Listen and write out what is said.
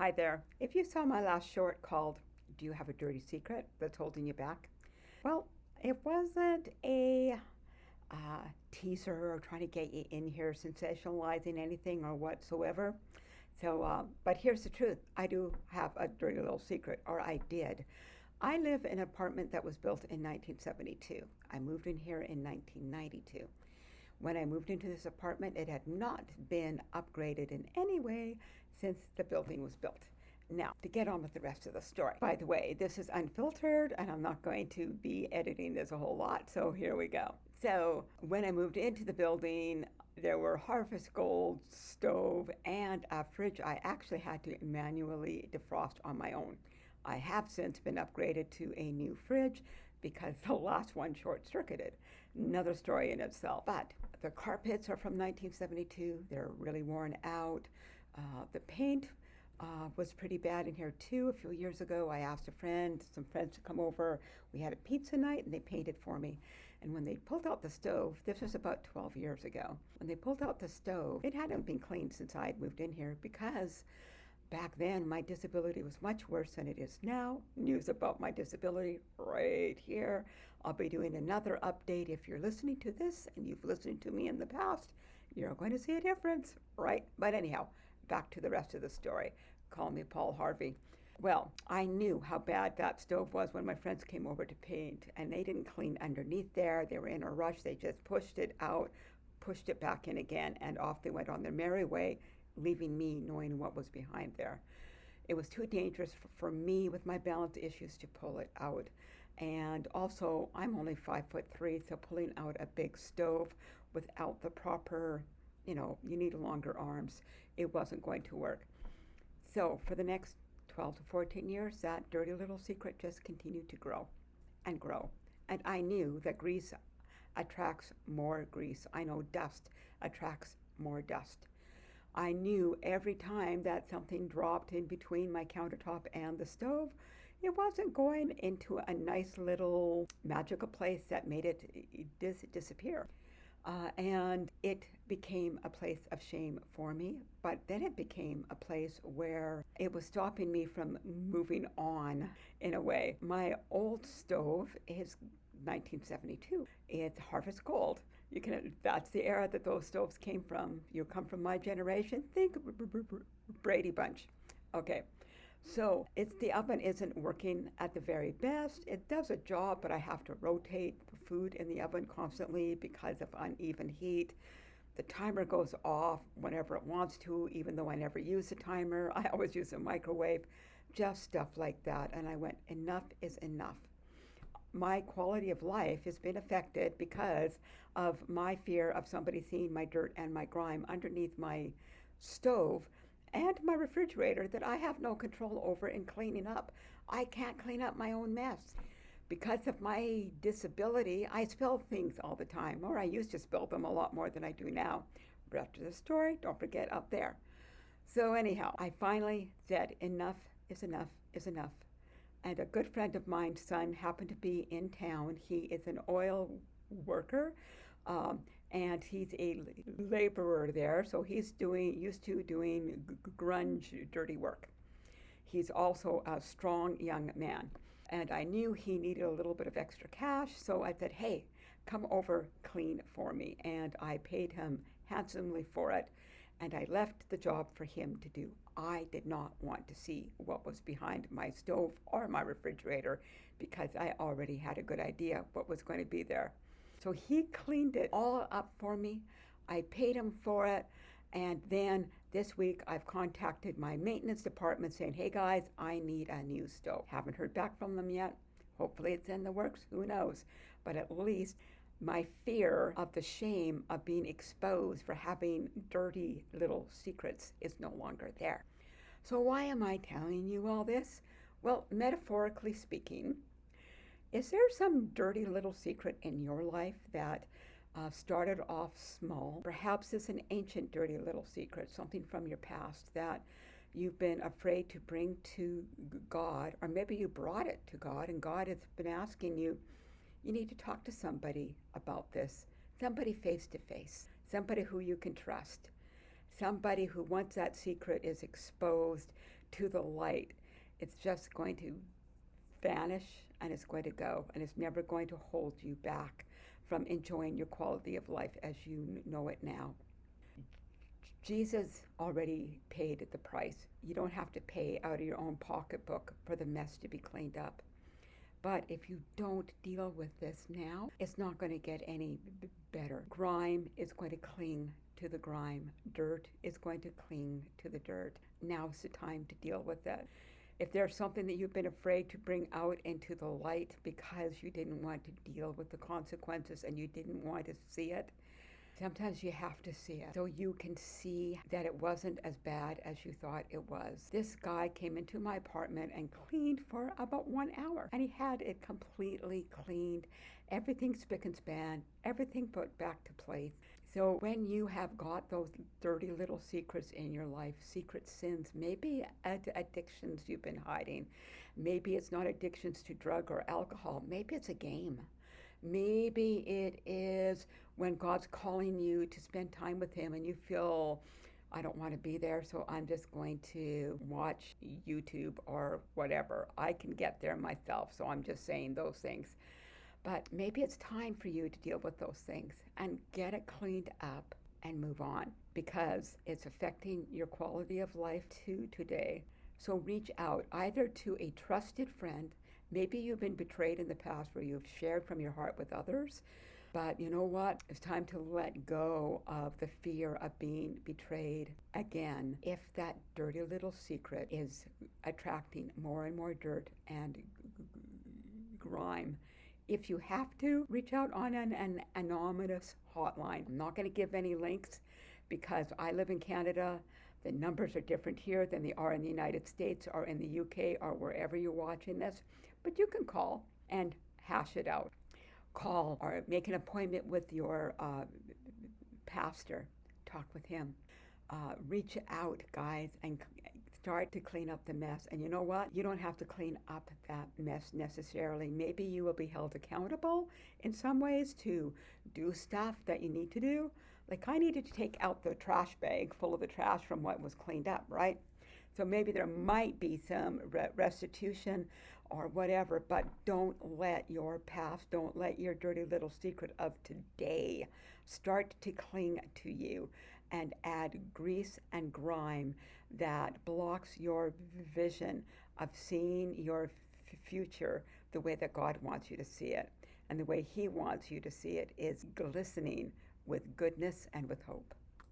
Hi there. If you saw my last short called Do You Have a Dirty Secret That's Holding You Back? Well, it wasn't a uh, teaser or trying to get you in here sensationalizing anything or whatsoever. So, uh, but here's the truth I do have a dirty little secret, or I did. I live in an apartment that was built in 1972. I moved in here in 1992. When I moved into this apartment, it had not been upgraded in any way since the building was built. Now, to get on with the rest of the story. By the way, this is unfiltered and I'm not going to be editing this a whole lot, so here we go. So, when I moved into the building, there were Harvest Gold stove and a fridge I actually had to manually defrost on my own. I have since been upgraded to a new fridge because the last one short circuited. Another story in itself. But the carpets are from 1972, they're really worn out. Uh, the paint uh, was pretty bad in here too. A few years ago, I asked a friend, some friends to come over. We had a pizza night and they painted for me. And when they pulled out the stove, this was about 12 years ago, when they pulled out the stove, it hadn't been cleaned since I had moved in here because Back then, my disability was much worse than it is now. News about my disability right here. I'll be doing another update. If you're listening to this and you've listened to me in the past, you're going to see a difference, right? But anyhow, back to the rest of the story. Call me Paul Harvey. Well, I knew how bad that stove was when my friends came over to paint, and they didn't clean underneath there. They were in a rush. They just pushed it out, pushed it back in again, and off they went on their merry way leaving me knowing what was behind there. It was too dangerous for, me with my balance issues to pull it out. And also, I'm only five foot three, so pulling out a big stove without the proper, you know, you need longer arms, it wasn't going to work. So for the next 12 to 14 years, that dirty little secret just continued to grow and grow. And I knew that grease attracts more grease. I know dust attracts more dust. I knew every time that something dropped in between my countertop and the stove, it wasn't going into a nice little magical place that made it dis- disappear. Uh, and it became a place of shame for me. But then it became a place where it was stopping me from moving on in a way. My old stove is 1972. It's Harvest Gold. You can that's the era that those stoves came from. You come from my generation. Think Brady Bunch. Okay. So it's the oven isn't working at the very best. It does a job, but I have to rotate the food in the oven constantly because of uneven heat. The timer goes off whenever it wants to, even though I never use a timer. I always use a microwave, just stuff like that. And I went, enough is enough my quality of life has been affected because of my fear of somebody seeing my dirt and my grime underneath my stove and my refrigerator that I have no control over in cleaning up. I can't clean up my own mess. Because of my disability, I spill things all the time, or I used to spill them a lot more than I do now. Rest of the story, don't forget up there. So, anyhow, I finally said, enough is enough is enough and a good friend of mine's son happened to be in town. He is an oil worker, um, and he's a laborer there. So he's doing used to doing grunge, dirty work. He's also a strong young man, and I knew he needed a little bit of extra cash. So I said, "Hey, come over, clean for me," and I paid him handsomely for it and I left the job for him to do. I did not want to see what was behind my stove or my refrigerator because I already had a good idea what was going to be there. So he cleaned it all up for me. I paid him for it. And then this week I've contacted my maintenance department saying, hey guys, I need a new stove. Haven't heard back from them yet. Hopefully it's in the works, who knows. But at least my fear of the shame of being exposed for having dirty little secrets is no longer there. So, why am I telling you all this? Well, metaphorically speaking, is there some dirty little secret in your life that uh, started off small? Perhaps it's an ancient dirty little secret, something from your past that you've been afraid to bring to God, or maybe you brought it to God and God has been asking you, you need to talk to somebody about this, somebody face to face, somebody who you can trust, somebody who, once that secret is exposed, to the light, it's just going to vanish and it's going to go and it's never going to hold you back from enjoying your quality of life as you know it now. Jesus already paid the price. You don't have to pay out of your own pocketbook for the mess to be cleaned up. But if you don't deal with this now, it's not going to get any better. Grime is going to cling to the grime, dirt is going to cling to the dirt. Now's the time to deal with it. If there's something that you've been afraid to bring out into the light because you didn't want to deal with the consequences and you didn't want to see it, Sometimes you have to see it so you can see that it wasn't as bad as you thought it was. This guy came into my apartment and cleaned for about one hour, and he had it completely cleaned, everything spick and span, everything put back to place. So when you have got those dirty little secrets in your life, secret sins, maybe ad- addictions you've been hiding, maybe it's not addictions to drug or alcohol, maybe it's a game. Maybe it is when God's calling you to spend time with Him and you feel, I don't want to be there, so I'm just going to watch YouTube or whatever. I can get there myself, so I'm just saying those things. But maybe it's time for you to deal with those things and get it cleaned up and move on because it's affecting your quality of life too today. So reach out either to a trusted friend Maybe you've been betrayed in the past where you've shared from your heart with others. But you know what? It's time to let go of the fear of being betrayed again. If that dirty little secret is attracting more and more dirt and grime, if you have to, reach out on an, an anonymous hotline. I'm not going to give any links because I live in Canada. The numbers are different here than they are in the United States or in the UK or wherever you're watching this. But you can call and hash it out. Call or make an appointment with your uh, pastor. Talk with him. Uh, reach out, guys, and start to clean up the mess. And you know what? You don't have to clean up that mess necessarily. Maybe you will be held accountable in some ways to do stuff that you need to do. Like I needed to take out the trash bag full of the trash from what was cleaned up, right? So maybe there might be some restitution or whatever, but don't let your past, don't let your dirty little secret of today start to cling to you and add grease and grime that blocks your vision of seeing your future the way that God wants you to see it. And the way He wants you to see it is glistening with goodness and with hope.